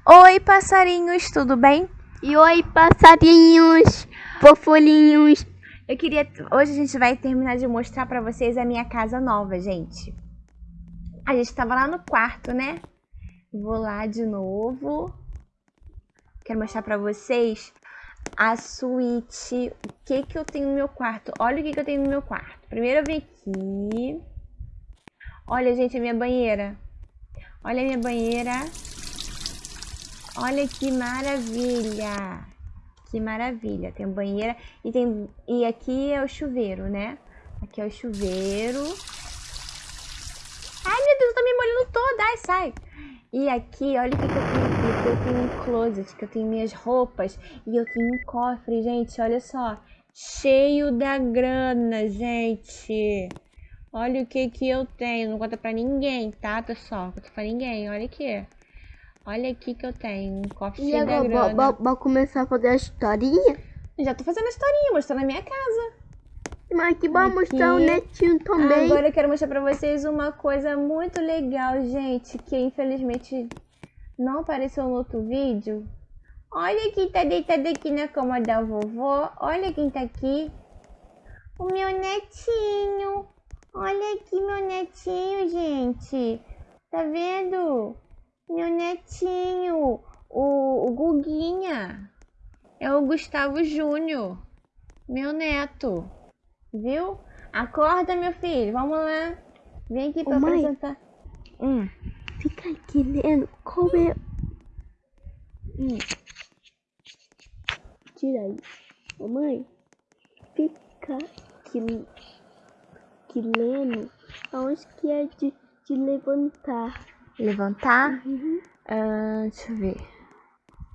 Oi, passarinhos, tudo bem? E oi, passarinhos, fofolhinhos. Eu queria. Hoje a gente vai terminar de mostrar pra vocês a minha casa nova, gente. A gente tava lá no quarto, né? Vou lá de novo. Quero mostrar pra vocês a suíte. O que que eu tenho no meu quarto? Olha o que que eu tenho no meu quarto. Primeiro eu vim aqui. Olha, gente, a minha banheira. Olha a minha banheira. Olha que maravilha. Que maravilha. Tem banheira e tem e aqui é o chuveiro, né? Aqui é o chuveiro. Ai, meu Deus, eu tô me molhando toda. Ai, sai. E aqui, olha o que, que eu tenho aqui. Eu tenho um closet, que eu tenho minhas roupas. E eu tenho um cofre, gente, olha só. Cheio da grana, gente. Olha o que que eu tenho. Não conta pra ninguém, tá, pessoal? Não conta pra ninguém. Olha aqui. Olha aqui que eu tenho. Um cofre E agora, vou começar a fazer a historinha? Já tô fazendo a historinha, mostrando a minha casa. Mas que vai Aqui. mostrar o netinho também. Agora eu quero mostrar pra vocês uma coisa muito legal, gente, que infelizmente não apareceu no outro vídeo. Olha quem tá deitado aqui na cama da vovó. Olha quem tá aqui. O meu netinho. Olha aqui meu netinho, gente. Tá vendo? Meu netinho. O, o Guguinha. É o Gustavo Júnior. Meu neto. Viu? Acorda, meu filho. Vamos lá. Vem aqui pra Ô, mãe. apresentar. Hum. Fica aqui lendo como é... Hum. Tira aí. Ô mãe, fica aqui, aqui lendo aonde que é de, de levantar. Levantar. Uhum. Ah, deixa eu ver.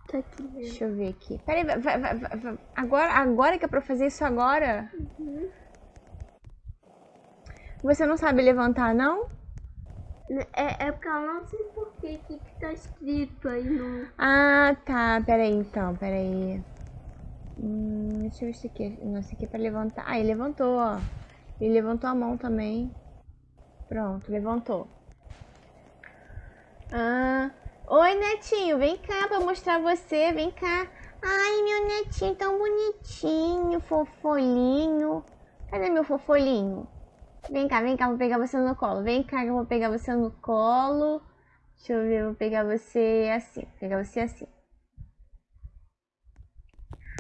Tá aqui lendo. Deixa eu ver aqui. Peraí, vai, vai, vai, agora, agora que é pra fazer isso agora? Uhum. Você não sabe levantar, não? É, é porque eu não sei por que que que tá escrito aí no... Ah, tá. Peraí, então. Peraí. Hum, deixa eu ver isso aqui. Não, isso aqui é pra levantar. Ah, ele levantou, ó. Ele levantou a mão também. Pronto, levantou. Ah. Oi, netinho. Vem cá pra mostrar você. Vem cá. Ai, meu netinho tão bonitinho, fofolhinho. Cadê meu fofolhinho? Vem cá, vem cá, vou pegar você no colo. Vem cá que eu vou pegar você no colo. Deixa eu ver, vou pegar você assim. Pegar você assim.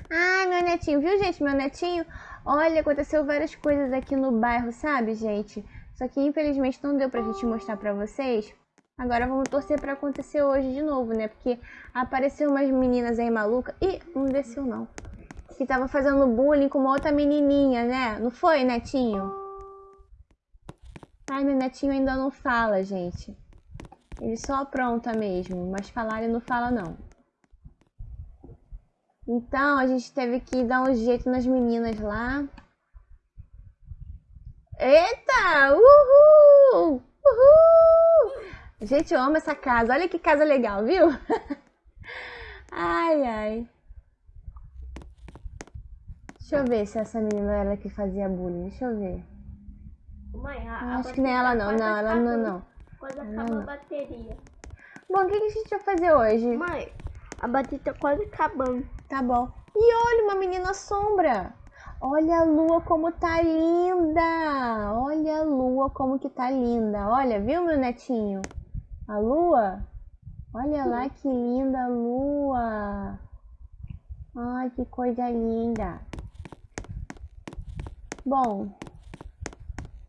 Ai, meu netinho, viu, gente? Meu netinho. Olha, aconteceu várias coisas aqui no bairro, sabe, gente? Só que infelizmente não deu pra gente mostrar pra vocês. Agora vamos torcer pra acontecer hoje de novo, né? Porque apareceu umas meninas aí malucas. Ih, não desceu não. Que tava fazendo bullying com uma outra menininha, né? Não foi, netinho? Ai, meu netinho ainda não fala, gente. Ele só apronta mesmo, mas falar ele não fala não. Então, a gente teve que dar um jeito nas meninas lá. Eita! Uhul! Uhul! Gente, eu amo essa casa. Olha que casa legal, viu? ai, ai. Deixa eu ver se essa menina era a que fazia bullying. Deixa eu ver. Mãe, a, Acho que nem ela não. Não, ela não, não. Quase acaba não. a bateria. Bom, o que que a gente vai fazer hoje? Mãe, a bateria tá quase acabando. Tá bom. E olha, uma menina sombra. Olha a lua como tá linda. Olha a lua como que tá linda. Olha, viu, meu netinho? A lua? Olha lá que linda a lua. Ai, que coisa linda. Bom,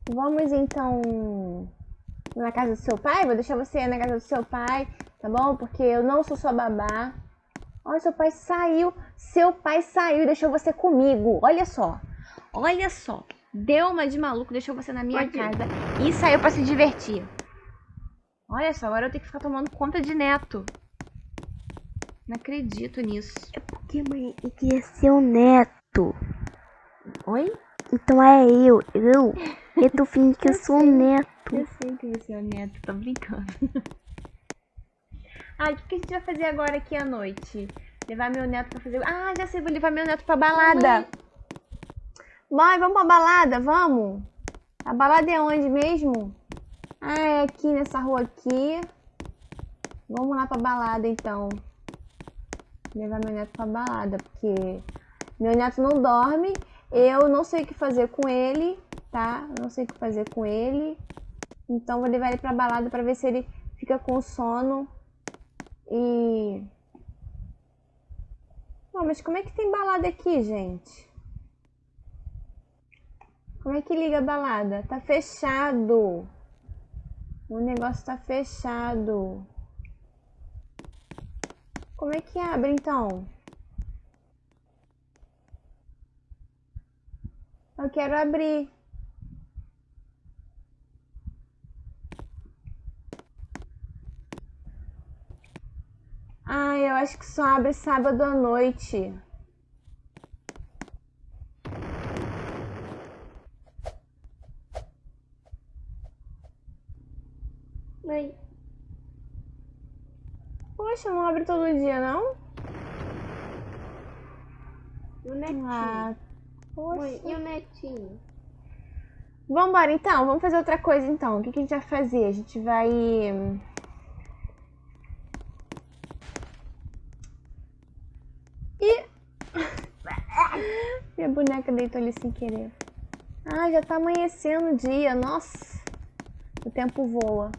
vamos então na casa do seu pai? Vou deixar você na casa do seu pai, tá bom? Porque eu não sou sua babá. Olha, seu pai saiu. Seu pai saiu e deixou você comigo. Olha só. Olha só. Deu uma de maluco, deixou você na minha ir. casa e saiu pra se divertir. Olha só, agora eu tenho que ficar tomando conta de neto. Não acredito nisso. É porque, mãe, eu queria ser o neto. Oi? Então é eu, eu. Eu tô fingindo que eu sou o neto. Eu sei que você é o neto, tô brincando. ah, o que, que a gente vai fazer agora aqui à noite? Levar meu neto pra fazer. Ah, já sei, vou levar meu neto pra balada. Mãe, vamos pra balada, vamos? A balada é onde mesmo? Ah, é aqui nessa rua aqui. Vamos lá pra balada então. Levar meu neto pra balada, porque meu neto não dorme. Eu não sei o que fazer com ele, tá? Não sei o que fazer com ele. Então vou levar ele pra balada pra ver se ele fica com sono. E... Pô, mas como é que tem balada aqui, gente? Como é que liga a balada? Tá fechado. O negócio tá fechado. Como é que abre então? Eu quero abrir. Ah, eu acho que só abre sábado à noite. Mãe, Poxa, não abre todo dia, não? e o netinho? Ah, Mãe, poxa. e o netinho? Vambora então, vamos fazer outra coisa então. O que, que a gente vai fazer? A gente vai. Ih! Minha boneca deitou ali sem querer. Ah, já tá amanhecendo o dia, nossa. O tempo voa.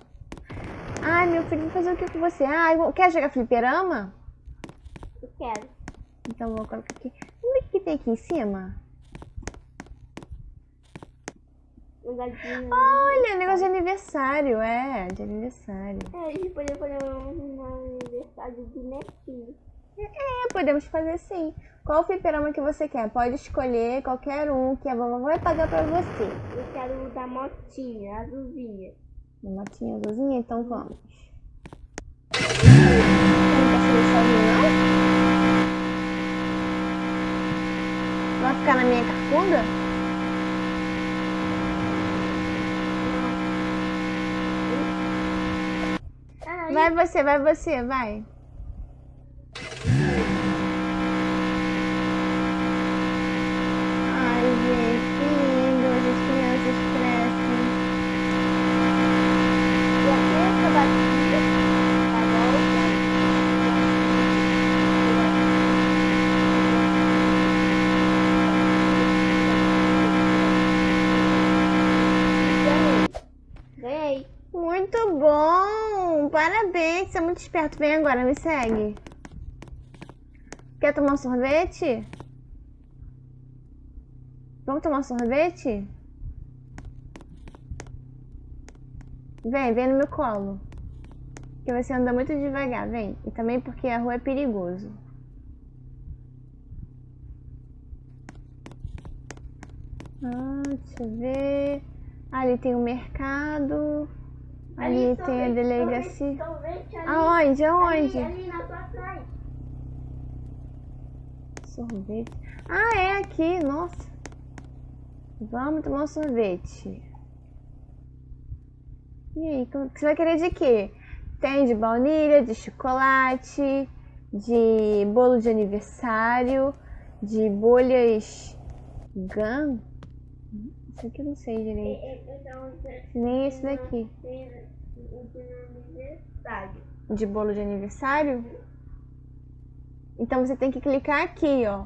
Ai, meu filho, vou fazer o que com você? Ah, eu quer jogar fliperama? Eu quero. Então vou colocar aqui. Vamos ver o que tem aqui em cima. Um gadinho. Olha, negócio de aniversário, é, de aniversário. É, a gente poderia fazer um, um aniversário de netinho. É, podemos fazer sim. Qual fliperama que você quer? Pode escolher qualquer um que a vovó vai pagar pra você. Eu quero o da motinha, azulzinha. Uma motinha azulzinha, então vamos. Sozinho, não? Vai ficar na minha carcunda? Vai você, vai você, vai. Esperto. Vem agora, me segue. Quer tomar um sorvete? Vamos tomar um sorvete? Vem, vem no meu colo. Que você anda muito devagar, vem. E também porque a rua é perigoso. Ah, deixa eu ver. Ali tem o mercado. Ali tem a delegacia. Ali. Aonde? Aonde? Ali, ali na tua frente. Sorvete. Ah, é aqui, nossa. Vamos tomar um sorvete. E aí, como- você vai querer de quê? Tem de baunilha, de chocolate, de bolo de aniversário, de bolhas Gun? Isso aqui eu não sei direito. Então, Nem esse daqui. De bolo de aniversário? Então você tem que clicar aqui, ó.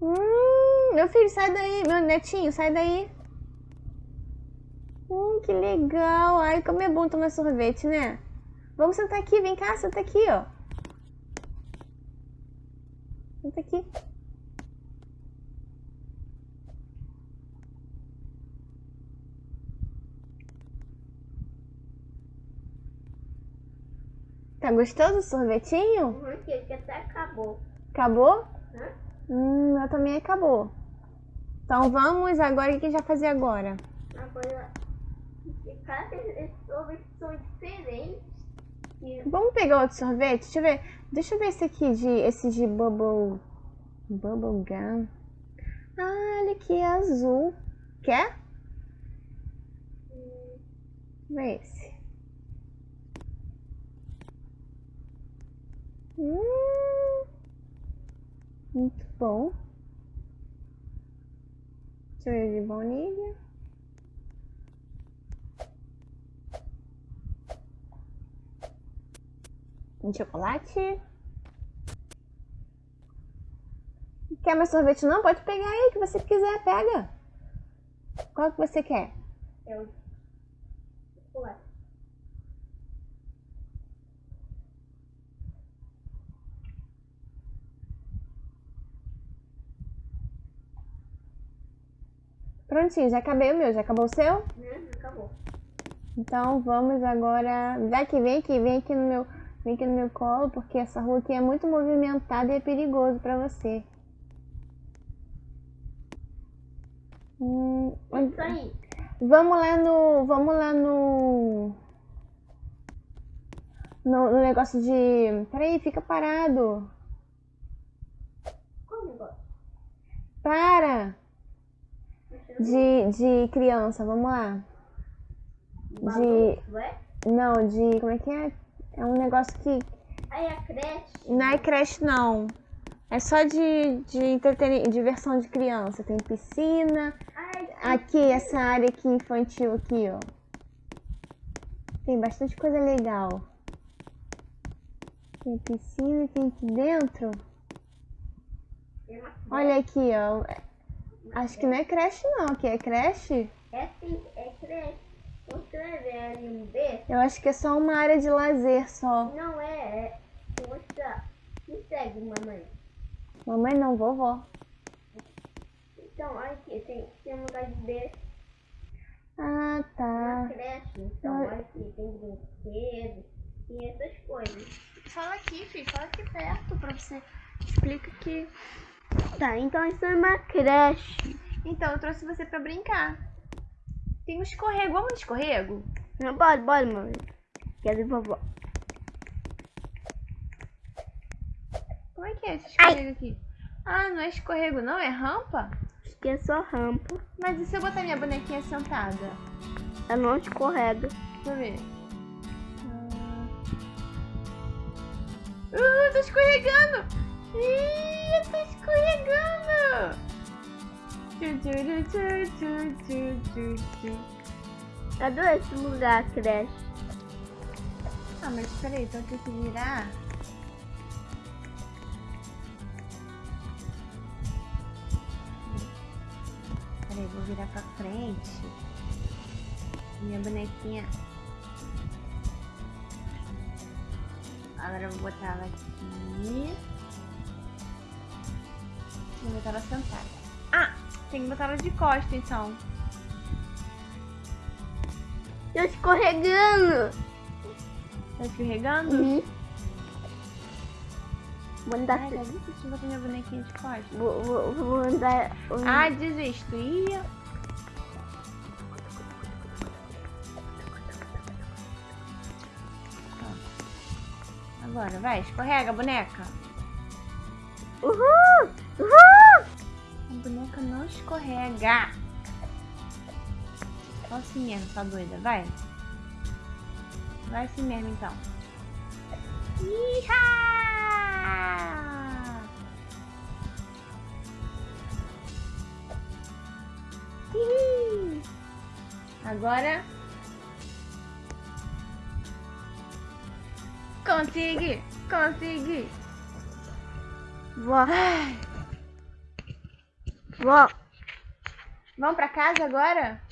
Hum, meu filho, sai daí. Meu netinho, sai daí. Hum, que legal. Ai, como é bom tomar sorvete, né? Vamos sentar aqui, vem cá, senta aqui, ó. Senta aqui. Tá gostoso o sorvetinho? Uhum, que até acabou. Acabou? Hã? Hum, meu também acabou. Então vamos agora, o que a gente vai fazer agora? Agora, cada sorvete são diferentes. Vamos pegar outro sorvete? Deixa eu ver. Deixa eu ver esse aqui de esse de bubble bubble gum. Ah, olha aqui, é azul. Quer? Eu ver esse. Hum, muito bom. Ver de baunilha. Um chocolate. Quer mais sorvete não? Pode pegar aí, que você quiser, pega. Qual que você quer? Eu. Chocolate. Prontinho, já acabei o meu. Já acabou o seu? Né? Acabou. Então vamos agora. Vai que vem aqui, vem aqui no meu, vem aqui no meu colo, porque essa rua aqui é muito movimentada e é perigoso pra você. Hum, onde- Isso aí. vamos lá no, vamos lá no, no, no negócio de. Peraí, fica parado. Qual negócio? Para de, de criança, vamos lá. Bagunço, é? Não, de como é que é? É um negócio que Aí a creche. Não é creche, não. É só de, de entretenimento, diversão de criança. Tem piscina. Ai, Aqui, essa área aqui infantil aqui, ó. Tem bastante coisa legal. Tem piscina, tem aqui dentro. Olha aqui, ó. Acho que não é creche, não. Aqui é creche? É sim, é creche. Ali um B. Eu acho que é só uma área de lazer só. Não é, é. Mostrar. Me segue, mamãe. Mamãe não, vovó. Então, aqui tem, tem um lugar de B. Ah, tá. creche. Então, Ah. olha aqui, tem brinquedo e essas coisas. Fala aqui, filho. Fala aqui perto pra você. Explica que Tá, então isso é uma creche. Então, eu trouxe você pra brincar. Tem um escorrego. Vamos no escorrego? Não pode, pode, mamãe. Quero ir vovó. Como é que é esse escorrego aqui? Ah, não é escorrego não, é rampa? Acho que é só rampa. Mas e se eu botar minha bonequinha sentada? Ela não escorrega. Deixa eu ver. Ah, uh, tô escorregando! Ih, eu tô escorregando! Adoro esse lugar, creche. Ah, mas peraí, então eu tenho que virar. Peraí, vou virar pra frente. Minha bonequinha. Agora eu vou botar ela aqui. Vou botar ela sentada. Ah, tem que botar ela de costa então. Tô escorregando. Tá escorregando? Uhum. Vou andar. Ai, difícil botar minha bonequinha de costa. Vou, vou, vou andar. Ah, desisto. Ó. Agora, vai, escorrega, boneca. Uhul! Boneca não escorrega. Só assim mesmo, sua doida, vai. Vai assim mesmo, então. Iha! Ih! Agora. Consegui! Consegui! Vó. Vó. Vamos pra casa agora?